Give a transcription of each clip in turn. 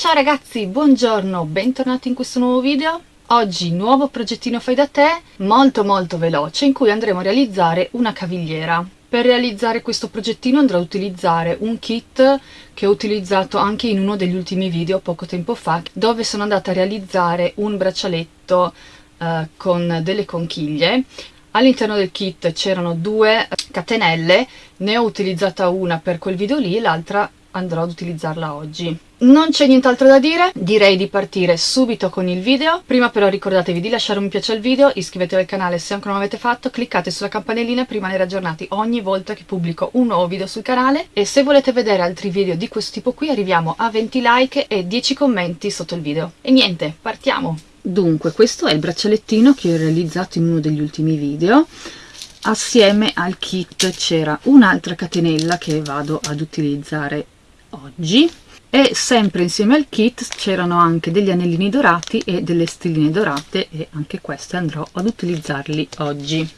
Ciao ragazzi, buongiorno, bentornati in questo nuovo video. Oggi nuovo progettino fai da te, molto molto veloce, in cui andremo a realizzare una cavigliera. Per realizzare questo progettino andrò ad utilizzare un kit che ho utilizzato anche in uno degli ultimi video poco tempo fa, dove sono andata a realizzare un braccialetto eh, con delle conchiglie. All'interno del kit c'erano due catenelle, ne ho utilizzata una per quel video lì e l'altra andrò ad utilizzarla oggi. Non c'è nient'altro da dire, direi di partire subito con il video. Prima però ricordatevi di lasciare un piace al video, iscrivetevi al canale se ancora non l'avete fatto, cliccate sulla campanellina per rimanere aggiornati ogni volta che pubblico un nuovo video sul canale e se volete vedere altri video di questo tipo qui arriviamo a 20 like e 10 commenti sotto il video. E niente, partiamo! Dunque, questo è il braccialettino che ho realizzato in uno degli ultimi video assieme al kit c'era un'altra catenella che vado ad utilizzare oggi e sempre insieme al kit c'erano anche degli anellini dorati e delle stelline dorate e anche queste andrò ad utilizzarli oggi.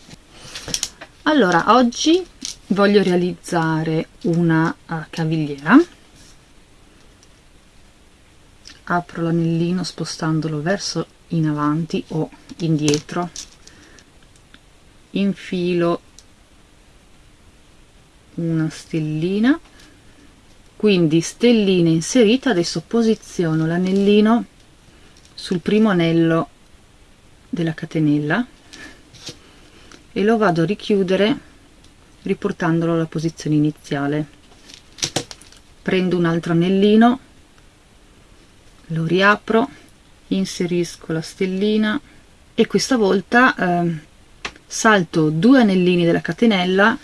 Allora oggi voglio realizzare una uh, cavigliera. Apro l'anellino spostandolo verso in avanti o indietro. Infilo una stellina quindi stellina inserita adesso posiziono l'anellino sul primo anello della catenella e lo vado a richiudere riportandolo alla posizione iniziale. Prendo un altro anellino lo riapro inserisco la stellina e questa volta eh, salto due anellini della catenella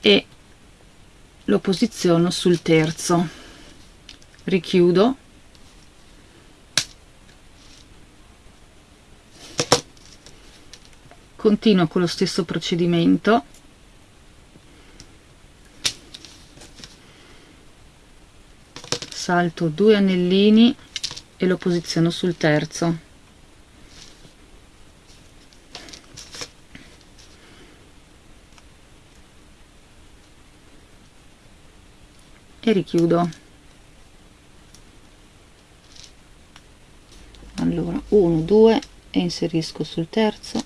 e lo posiziono sul terzo. Richiudo. Continuo con lo stesso procedimento. Salto due anellini e lo posiziono sul terzo e richiudo. Allora 1 2 e inserisco sul terzo.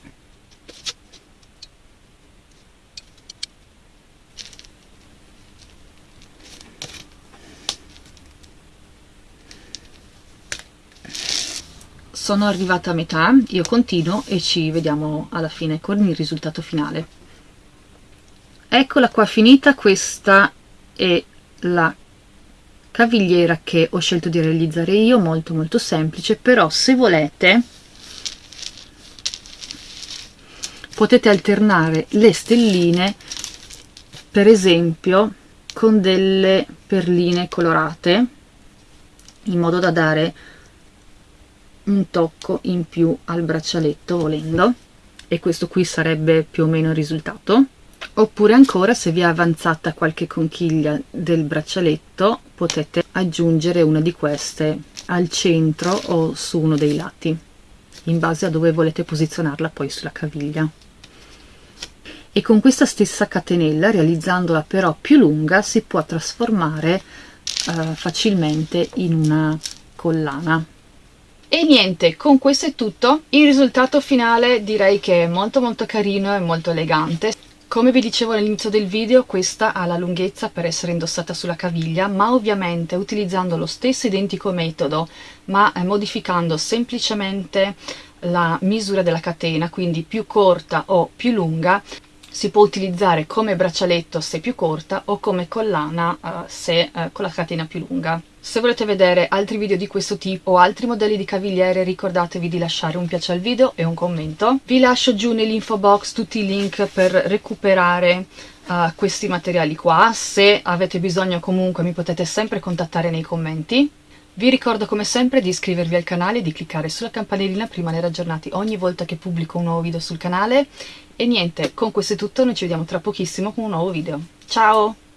Sono arrivata a metà io continuo e ci vediamo alla fine con il risultato finale. Eccola qua finita questa è la cavigliera che ho scelto di realizzare io molto molto semplice però se volete potete alternare le stelline per esempio con delle perline colorate in modo da dare un tocco in più al braccialetto volendo. E questo qui sarebbe più o meno il risultato oppure ancora se vi è avanzata qualche conchiglia del braccialetto potete aggiungere una di queste al centro o su uno dei lati in base a dove volete posizionarla poi sulla caviglia e con questa stessa catenella realizzandola però più lunga si può trasformare eh, facilmente in una collana e niente, con questo è tutto. Il risultato finale direi che è molto molto carino e molto elegante. Come vi dicevo all'inizio del video, questa ha la lunghezza per essere indossata sulla caviglia, ma ovviamente utilizzando lo stesso identico metodo, ma eh, modificando semplicemente la misura della catena, quindi più corta o più lunga, si può utilizzare come braccialetto se più corta o come collana uh, se uh, con la catena più lunga. Se volete vedere altri video di questo tipo o altri modelli di cavigliere ricordatevi di lasciare un piace al video e un commento. Vi lascio giù nell'info box tutti i link per recuperare uh, questi materiali qua. Se avete bisogno comunque mi potete sempre contattare nei commenti. Vi ricordo come sempre di iscrivervi al canale e di cliccare sulla campanellina per rimanere aggiornati ogni volta che pubblico un nuovo video sul canale. E niente, con questo è tutto, noi ci vediamo tra pochissimo con un nuovo video. Ciao!